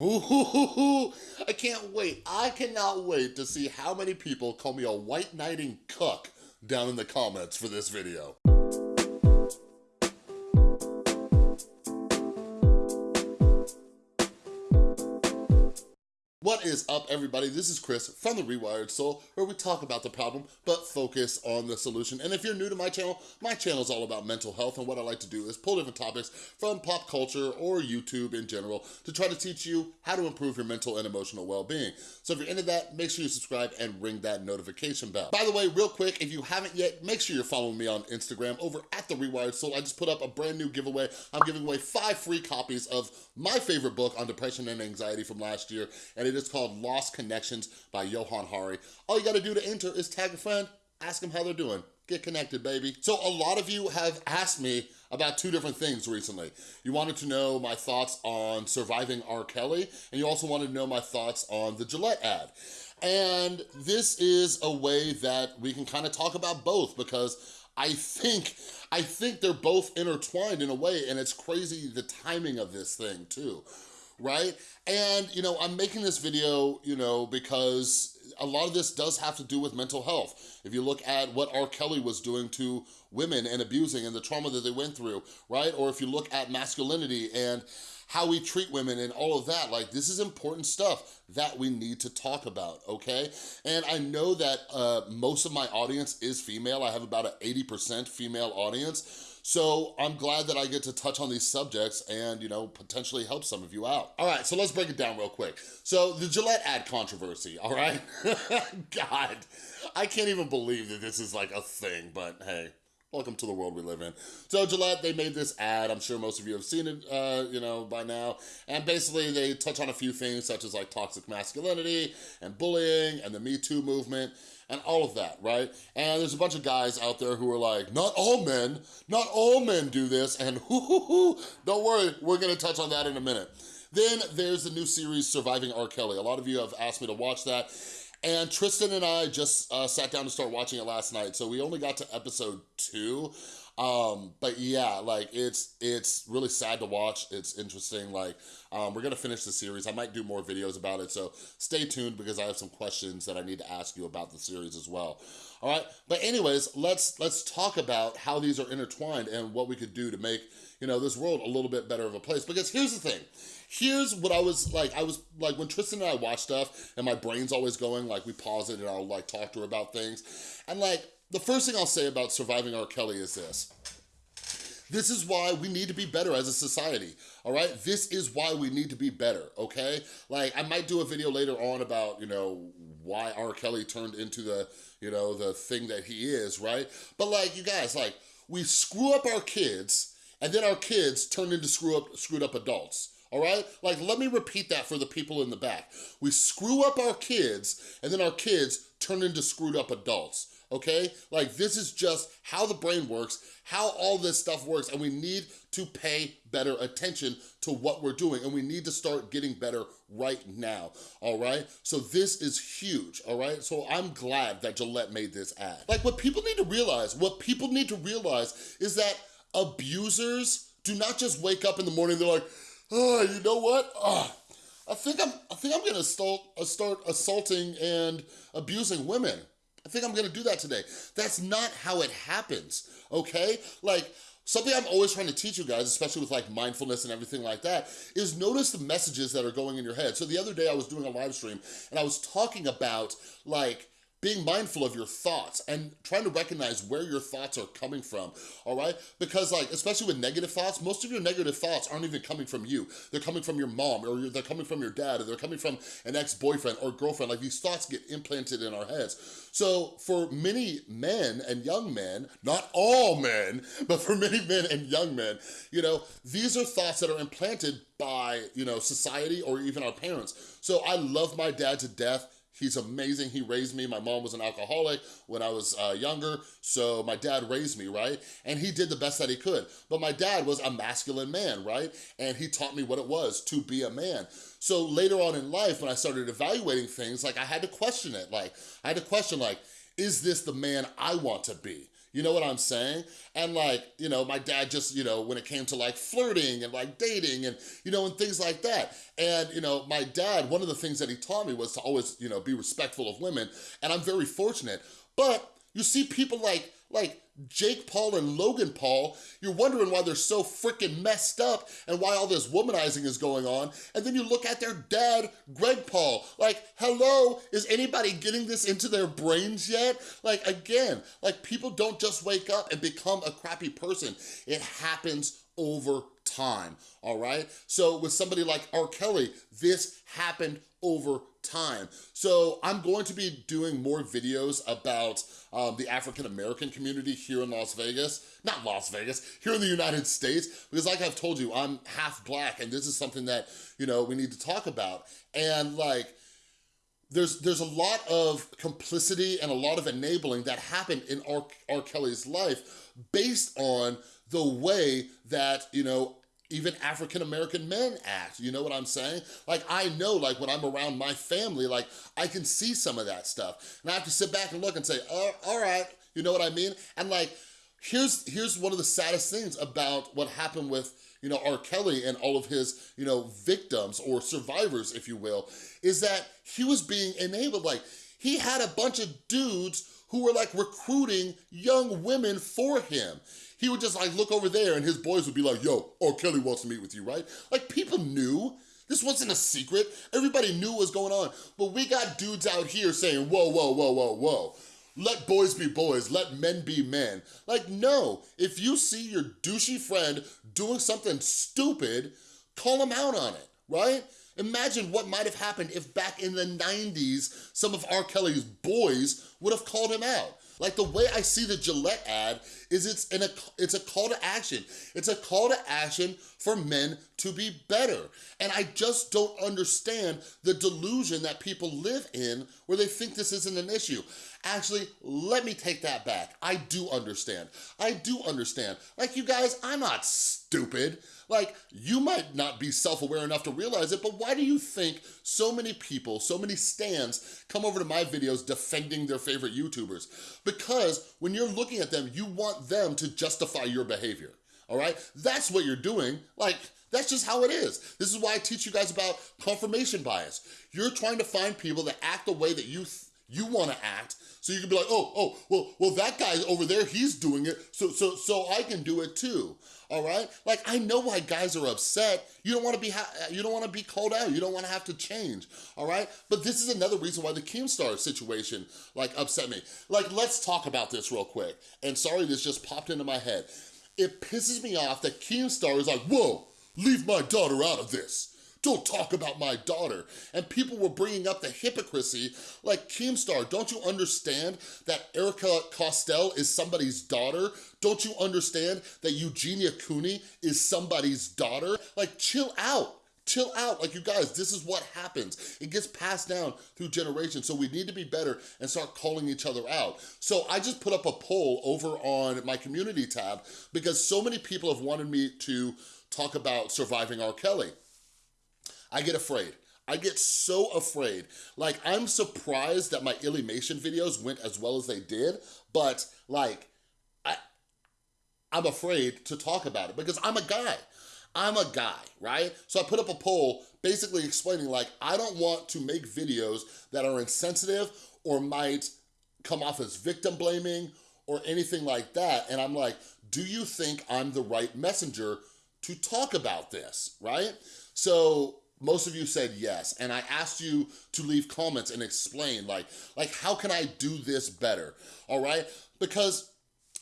Ooh, I can't wait. I cannot wait to see how many people call me a white knighting cuck down in the comments for this video. What is up, everybody? This is Chris from The Rewired Soul, where we talk about the problem, but focus on the solution. And if you're new to my channel, my channel is all about mental health, and what I like to do is pull different topics from pop culture or YouTube in general to try to teach you how to improve your mental and emotional well-being. So if you're into that, make sure you subscribe and ring that notification bell. By the way, real quick, if you haven't yet, make sure you're following me on Instagram over at The Rewired Soul. I just put up a brand new giveaway. I'm giving away five free copies of my favorite book on depression and anxiety from last year, and it is called Lost Connections by Johann Hari. All you gotta do to enter is tag a friend, ask them how they're doing. Get connected, baby. So a lot of you have asked me about two different things recently. You wanted to know my thoughts on surviving R. Kelly, and you also wanted to know my thoughts on the Gillette ad. And this is a way that we can kind of talk about both because I think, I think they're both intertwined in a way, and it's crazy the timing of this thing too right? And, you know, I'm making this video, you know, because a lot of this does have to do with mental health. If you look at what R. Kelly was doing to women and abusing and the trauma that they went through, right? Or if you look at masculinity and how we treat women and all of that, like this is important stuff that we need to talk about, okay? And I know that uh, most of my audience is female. I have about an 80% female audience. So I'm glad that I get to touch on these subjects and, you know, potentially help some of you out. All right, so let's break it down real quick. So the Gillette ad controversy, all right? God, I can't even believe that this is like a thing, but hey, Welcome to the world we live in. So Gillette, they made this ad. I'm sure most of you have seen it, uh, you know, by now. And basically they touch on a few things such as like toxic masculinity and bullying and the Me Too movement and all of that, right? And there's a bunch of guys out there who are like, not all men, not all men do this, and hoo hoo hoo, don't worry, we're gonna touch on that in a minute. Then there's the new series, Surviving R. Kelly. A lot of you have asked me to watch that. And Tristan and I just uh, sat down to start watching it last night. So we only got to episode two. Um, but yeah, like it's it's really sad to watch. It's interesting. Like um, we're gonna finish the series. I might do more videos about it, so stay tuned because I have some questions that I need to ask you about the series as well. All right, but anyways, let's let's talk about how these are intertwined and what we could do to make you know this world a little bit better of a place. Because here's the thing. Here's what I was like. I was like when Tristan and I watch stuff, and my brain's always going. Like we pause it, and I'll like talk to her about things, and like the first thing I'll say about surviving R. Kelly is this. This is why we need to be better as a society, all right? This is why we need to be better, okay? Like, I might do a video later on about, you know, why R. Kelly turned into the, you know, the thing that he is, right? But like, you guys, like, we screw up our kids, and then our kids turn into screw up, screwed up adults, all right? Like, let me repeat that for the people in the back. We screw up our kids, and then our kids turn into screwed up adults, okay? Like this is just how the brain works, how all this stuff works, and we need to pay better attention to what we're doing, and we need to start getting better right now, all right? So this is huge, all right? So I'm glad that Gillette made this ad. Like what people need to realize, what people need to realize is that abusers do not just wake up in the morning, they're like, oh, you know what? Oh, I think I'm, I think I'm gonna start, start assaulting and abusing women. I think I'm gonna do that today. That's not how it happens, okay? Like, something I'm always trying to teach you guys, especially with like mindfulness and everything like that, is notice the messages that are going in your head. So the other day I was doing a live stream and I was talking about like, being mindful of your thoughts and trying to recognize where your thoughts are coming from, all right? Because like, especially with negative thoughts, most of your negative thoughts aren't even coming from you. They're coming from your mom or they're coming from your dad or they're coming from an ex-boyfriend or girlfriend. Like these thoughts get implanted in our heads. So for many men and young men, not all men, but for many men and young men, you know, these are thoughts that are implanted by, you know, society or even our parents. So I love my dad to death He's amazing. He raised me. My mom was an alcoholic when I was uh, younger, so my dad raised me, right? And he did the best that he could. But my dad was a masculine man, right? And he taught me what it was to be a man. So later on in life, when I started evaluating things, like I had to question it. Like, I had to question like, is this the man I want to be? You know what I'm saying? And like, you know, my dad just, you know, when it came to like flirting and like dating and, you know, and things like that. And, you know, my dad, one of the things that he taught me was to always, you know, be respectful of women. And I'm very fortunate. But you see people like, like Jake Paul and Logan Paul, you're wondering why they're so freaking messed up and why all this womanizing is going on. And then you look at their dad, Greg Paul, like, hello, is anybody getting this into their brains yet? Like, again, like people don't just wake up and become a crappy person. It happens over time, all right? So with somebody like R. Kelly, this happened over time. So I'm going to be doing more videos about um, the African-American community here in Las Vegas, not Las Vegas, here in the United States, because like I've told you, I'm half black and this is something that, you know, we need to talk about. And like, there's there's a lot of complicity and a lot of enabling that happened in R. R. Kelly's life based on the way that, you know, even African-American men act, you know what I'm saying? Like, I know, like, when I'm around my family, like, I can see some of that stuff. And I have to sit back and look and say, oh, all right, you know what I mean? And like, here's, here's one of the saddest things about what happened with, you know, R. Kelly and all of his, you know, victims or survivors, if you will, is that he was being enabled. Like, he had a bunch of dudes who were like recruiting young women for him he would just like look over there and his boys would be like, yo, oh, Kelly wants to meet with you, right? Like people knew. This wasn't a secret. Everybody knew what was going on. But we got dudes out here saying, whoa, whoa, whoa, whoa, whoa. Let boys be boys, let men be men. Like, no, if you see your douchey friend doing something stupid, call him out on it, right? Imagine what might have happened if back in the 90s, some of R. Kelly's boys would have called him out. Like the way I see the Gillette ad is it's in a it's a call to action. It's a call to action for men to be better. And I just don't understand the delusion that people live in where they think this isn't an issue. Actually, let me take that back. I do understand. I do understand. Like you guys, I'm not stupid. Like, you might not be self-aware enough to realize it, but why do you think so many people, so many stands come over to my videos defending their favorite YouTubers? Because when you're looking at them, you want them to justify your behavior, all right? That's what you're doing. Like, that's just how it is. This is why I teach you guys about confirmation bias. You're trying to find people that act the way that you you want to act so you can be like oh oh well well that guy over there he's doing it so so so I can do it too all right? Like, I know why guys are upset. You don't wanna be, you don't wanna be called out. You don't wanna have to change, all right? But this is another reason why the Keemstar situation, like, upset me. Like, let's talk about this real quick. And sorry, this just popped into my head. It pisses me off that Keemstar is like, whoa, leave my daughter out of this. Don't talk about my daughter. And people were bringing up the hypocrisy like, Keemstar, don't you understand that Erika Costell is somebody's daughter? Don't you understand that Eugenia Cooney is somebody's daughter? Like, chill out chill out. Like you guys, this is what happens. It gets passed down through generations. So we need to be better and start calling each other out. So I just put up a poll over on my community tab because so many people have wanted me to talk about surviving R. Kelly. I get afraid. I get so afraid. Like, I'm surprised that my Illymation videos went as well as they did, but like, I, I'm afraid to talk about it because I'm a guy. I'm a guy, right? So I put up a poll basically explaining like, I don't want to make videos that are insensitive or might come off as victim blaming or anything like that. And I'm like, do you think I'm the right messenger to talk about this, right? So most of you said yes and i asked you to leave comments and explain like like how can i do this better? All right? Because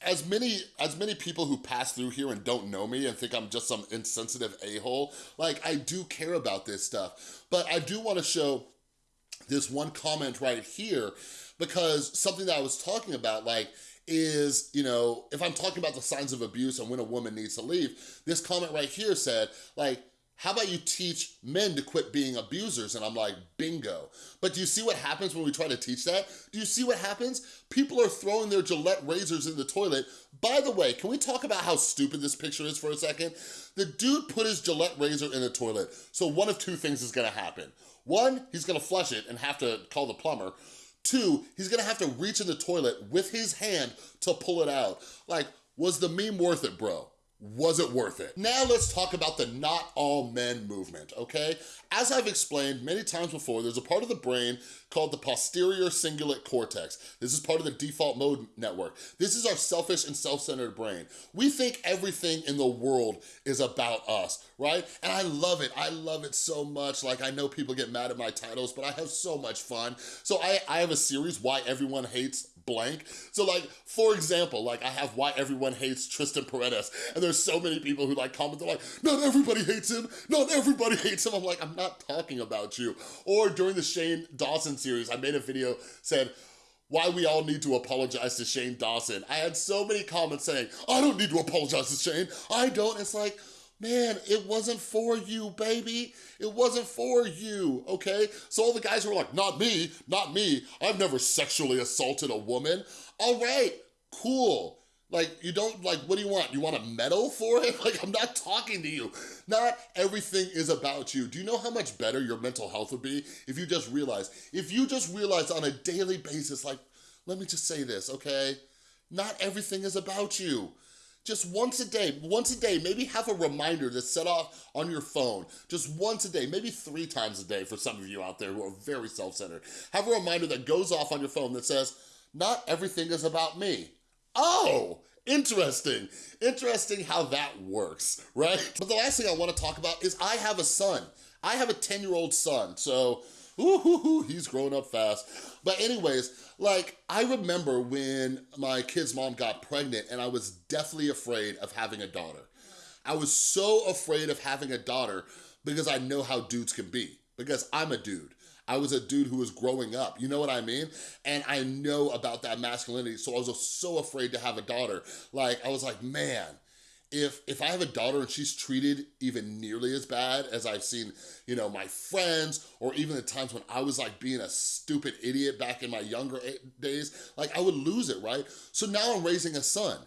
as many as many people who pass through here and don't know me and think i'm just some insensitive a-hole like i do care about this stuff. But i do want to show this one comment right here because something that i was talking about like is, you know, if I'm talking about the signs of abuse and when a woman needs to leave, this comment right here said, like, how about you teach men to quit being abusers? And I'm like, bingo. But do you see what happens when we try to teach that? Do you see what happens? People are throwing their Gillette razors in the toilet. By the way, can we talk about how stupid this picture is for a second? The dude put his Gillette razor in the toilet. So one of two things is gonna happen. One, he's gonna flush it and have to call the plumber. Two, he's gonna have to reach in the toilet with his hand to pull it out. Like, was the meme worth it, bro? Was it worth it? Now let's talk about the not all men movement, okay? As I've explained many times before, there's a part of the brain called the posterior cingulate cortex. This is part of the default mode network. This is our selfish and self-centered brain. We think everything in the world is about us, right? And I love it. I love it so much. Like, I know people get mad at my titles, but I have so much fun. So I, I have a series, Why Everyone Hates blank. So like, for example, like I have why everyone hates Trisha Paytas and there's so many people who like comment, they're like, not everybody hates him, not everybody hates him. I'm like, I'm not talking about you. Or during the Shane Dawson series, I made a video said, why we all need to apologize to Shane Dawson. I had so many comments saying, I don't need to apologize to Shane. I don't. It's like, man, it wasn't for you, baby. It wasn't for you, okay? So all the guys were like, not me, not me. I've never sexually assaulted a woman. All right, cool. Like, you don't, like, what do you want? You want a medal for it? Like, I'm not talking to you. Not everything is about you. Do you know how much better your mental health would be if you just realize, if you just realize on a daily basis, like, let me just say this, okay? Not everything is about you just once a day, once a day, maybe have a reminder to set off on your phone, just once a day, maybe three times a day for some of you out there who are very self-centered. Have a reminder that goes off on your phone that says, not everything is about me. Oh, interesting. Interesting how that works, right? But the last thing I wanna talk about is I have a son. I have a 10-year-old son, so ooh, he's growing up fast. But anyways, like, I remember when my kid's mom got pregnant and I was deathly afraid of having a daughter. I was so afraid of having a daughter because I know how dudes can be, because I'm a dude. I was a dude who was growing up, you know what I mean? And I know about that masculinity, so I was so afraid to have a daughter. Like, I was like, man, if if I have a daughter and she's treated even nearly as bad as I've seen, you know, my friends or even the times when I was like being a stupid idiot back in my younger days, like I would lose it, right? So now I'm raising a son.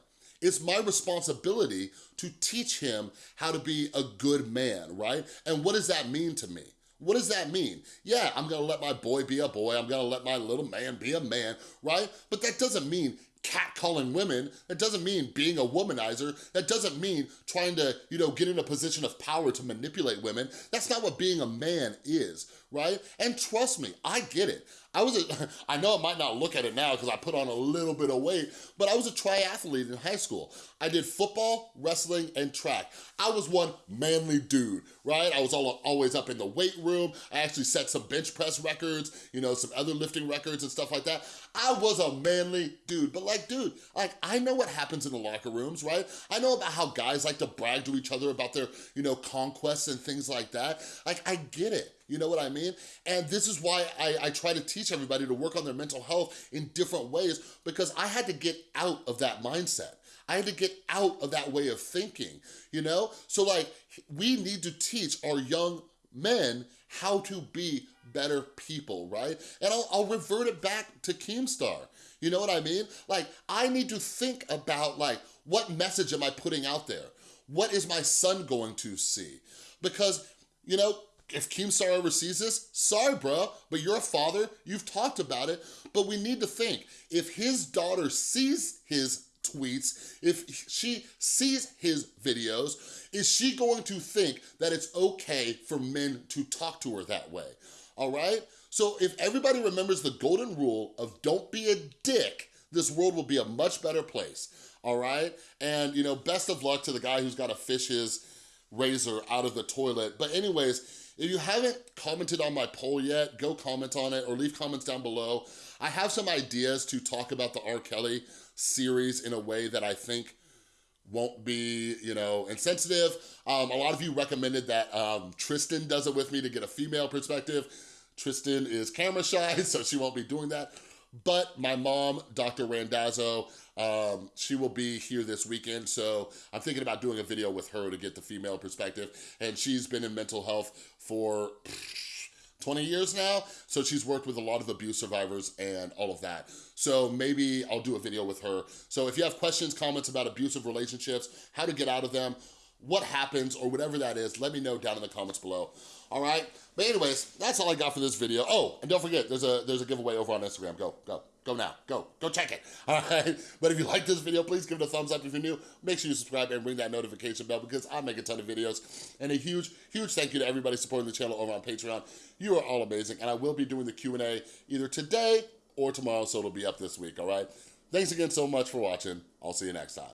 It's my responsibility to teach him how to be a good man, right? And what does that mean to me? What does that mean? Yeah, I'm gonna let my boy be a boy, I'm gonna let my little man be a man, right? But that doesn't mean catcalling women. That doesn't mean being a womanizer. That doesn't mean trying to, you know, get in a position of power to manipulate women. That's not what being a man is, right? And trust me, I get it. I was a, I know I might not look at it now because I put on a little bit of weight, but I was a triathlete in high school. I did football, wrestling, and track. I was one manly dude, right? I was all, always up in the weight room. I actually set some bench press records, you know, some other lifting records and stuff like that. I was a manly dude, but like, dude, like, I know what happens in the locker rooms, right? I know about how guys like to brag to each other about their, you know, conquests and things like that. Like, I get it. You know what I mean? And this is why I, I try to teach everybody to work on their mental health in different ways because I had to get out of that mindset. I had to get out of that way of thinking, you know? So like, we need to teach our young men how to be better people, right? And I'll, I'll revert it back to Keemstar. You know what I mean? Like, I need to think about like, what message am I putting out there? What is my son going to see? Because, you know, if Keemstar ever sees this, sorry, bro, but you're a father, you've talked about it, but we need to think, if his daughter sees his tweets, if she sees his videos, is she going to think that it's okay for men to talk to her that way, all right? So if everybody remembers the golden rule of don't be a dick, this world will be a much better place, all right? And, you know, best of luck to the guy who's got to fish his razor out of the toilet. But anyways, if you haven't commented on my poll yet, go comment on it or leave comments down below. I have some ideas to talk about the R. Kelly series in a way that I think won't be, you know, insensitive. Um, a lot of you recommended that um, Tristan does it with me to get a female perspective. Tristan is camera shy, so she won't be doing that. But my mom, Dr. Randazzo, um, she will be here this weekend, so I'm thinking about doing a video with her to get the female perspective. And she's been in mental health for 20 years now, so she's worked with a lot of abuse survivors and all of that. So maybe I'll do a video with her. So if you have questions, comments about abusive relationships, how to get out of them, what happens or whatever that is, let me know down in the comments below. All right? But anyways, that's all I got for this video. Oh, and don't forget, there's a there's a giveaway over on Instagram. Go, go, go now. Go, go check it. All right? But if you like this video, please give it a thumbs up. If you're new, make sure you subscribe and ring that notification bell because I make a ton of videos. And a huge, huge thank you to everybody supporting the channel over on Patreon. You are all amazing. And I will be doing the Q&A either today or tomorrow, so it'll be up this week, all right? Thanks again so much for watching. I'll see you next time.